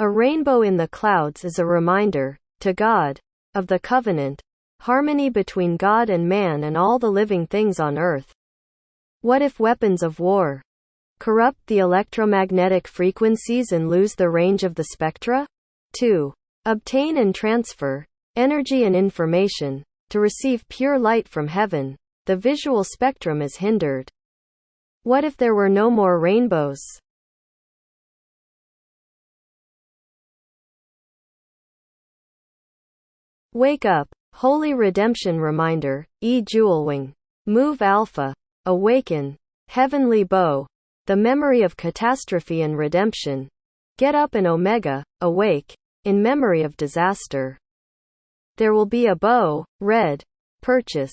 A rainbow in the clouds is a reminder, to God, of the covenant, harmony between God and man and all the living things on earth. What if weapons of war corrupt the electromagnetic frequencies and lose the range of the spectra? 2. Obtain and transfer energy and information to receive pure light from heaven. The visual spectrum is hindered. What if there were no more rainbows? Wake up. Holy Redemption Reminder, E. Jewelwing. Move Alpha. Awaken. Heavenly Bow. The memory of catastrophe and redemption. Get up and Omega. Awake. In memory of disaster. There will be a bow, red. Purchase.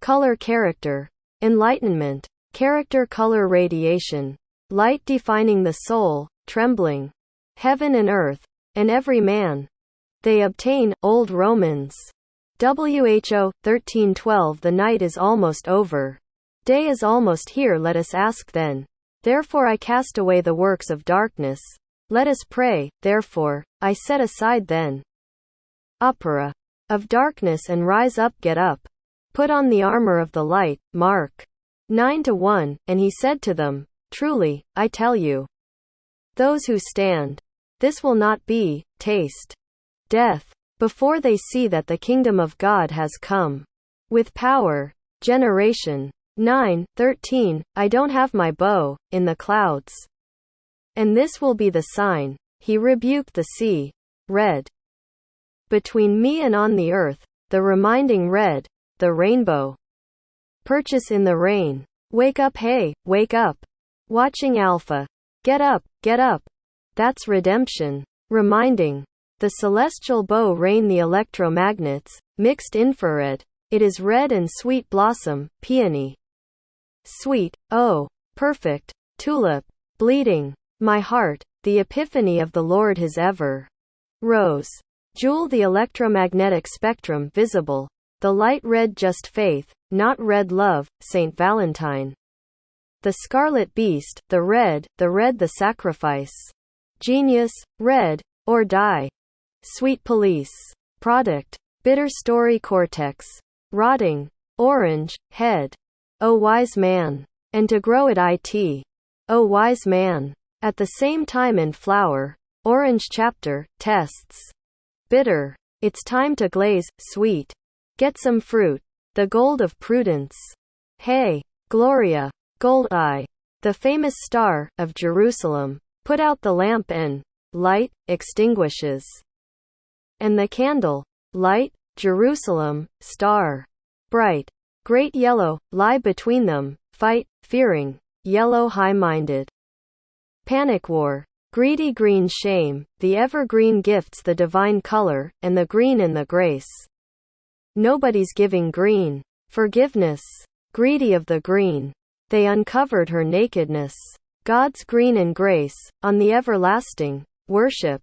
Color character. Enlightenment. Character color radiation. Light defining the soul, trembling. Heaven and earth. And every man. They obtain, Old Romans. WHO, 1312 The night is almost over. Day is almost here let us ask then. Therefore I cast away the works of darkness. Let us pray, therefore, I set aside then. Opera. Of darkness and rise up get up. Put on the armor of the light, Mark. 9 to 1, and he said to them, Truly, I tell you. Those who stand. This will not be, taste death, before they see that the kingdom of God has come. With power. Generation 9, 13, I don't have my bow, in the clouds. And this will be the sign. He rebuked the sea. Red. Between me and on the earth, the reminding red, the rainbow. Purchase in the rain. Wake up, hey, wake up. Watching Alpha. Get up, get up. That's redemption. Reminding. The celestial bow rain the electromagnets, mixed infrared. It is red and sweet blossom, peony. Sweet, oh, perfect, tulip, bleeding. My heart, the epiphany of the Lord his ever. Rose. Jewel the electromagnetic spectrum visible. The light red just faith, not red love, Saint Valentine. The scarlet beast, the red, the red the sacrifice. Genius, red, or die. Sweet Police. Product. Bitter Story Cortex. Rotting. Orange. Head. O wise man. And to grow it it. O oh wise man. At the same time in flower. Orange chapter. Tests. Bitter. It's time to glaze. Sweet. Get some fruit. The gold of prudence. Hey. Gloria. Gold eye. The famous star, of Jerusalem. Put out the lamp and light, extinguishes and the candle, light, Jerusalem, star, bright, great yellow, lie between them, fight, fearing, yellow high-minded. Panic war, greedy green shame, the evergreen gifts the divine color, and the green in the grace. Nobody's giving green. Forgiveness. Greedy of the green. They uncovered her nakedness. God's green and grace, on the everlasting. Worship.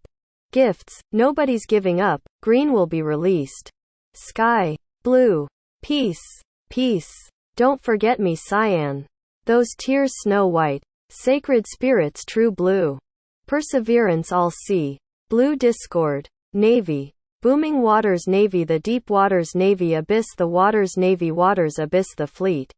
Gifts, nobody's giving up, green will be released. Sky. Blue. Peace. Peace. Don't forget me cyan. Those tears snow white. Sacred spirits true blue. Perseverance all sea. Blue discord. Navy. Booming waters navy the deep waters navy abyss the waters navy waters abyss the fleet.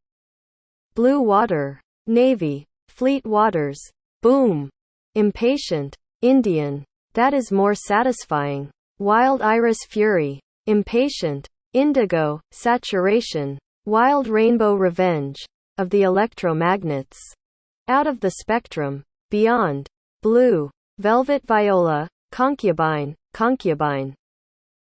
Blue water. Navy. Fleet waters. Boom. Impatient. Indian. That is more satisfying. Wild iris fury. Impatient. Indigo, saturation. Wild rainbow revenge. Of the electromagnets. Out of the spectrum. Beyond. Blue. Velvet viola. Concubine. Concubine.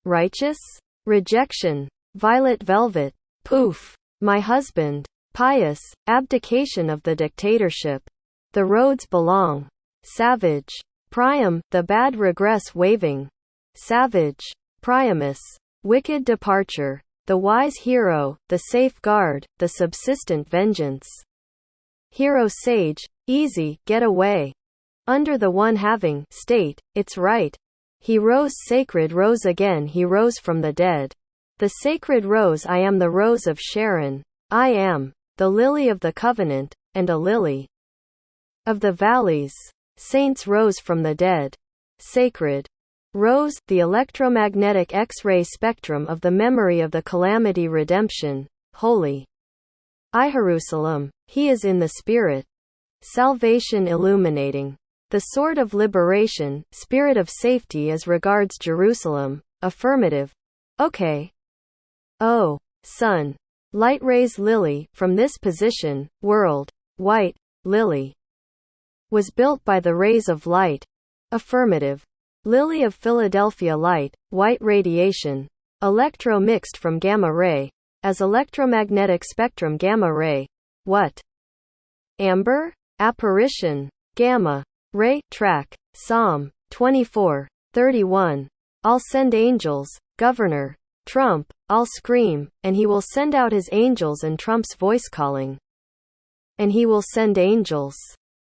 Righteous? Rejection. Violet velvet. Poof. My husband. Pious. Abdication of the dictatorship. The roads belong. Savage. Priam, the bad regress waving. Savage. Priamus. Wicked departure. The wise hero, the safeguard, the subsistent vengeance. Hero sage, easy, get away. Under the one having, state, it's right. He rose sacred rose again he rose from the dead. The sacred rose I am the rose of Sharon. I am, the lily of the covenant, and a lily of the valleys. Saints rose from the dead. sacred. Rose, the electromagnetic X-ray spectrum of the memory of the calamity redemption, holy. I Jerusalem, he is in the spirit. Salvation illuminating. The sword of liberation, spirit of safety as regards Jerusalem, affirmative. Okay. Oh, sun. Light rays lily, from this position, world, white, lily. Was built by the rays of light. Affirmative. Lily of Philadelphia light, white radiation, electro mixed from gamma ray, as electromagnetic spectrum gamma ray. What? Amber? Apparition. Gamma. Ray. Track. Psalm 24. 31. I'll send angels, Governor. Trump. I'll scream, and he will send out his angels and Trump's voice calling. And he will send angels.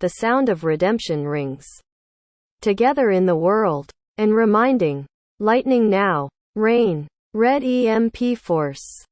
The sound of redemption rings together in the world, and reminding, lightning now, rain, red EMP force.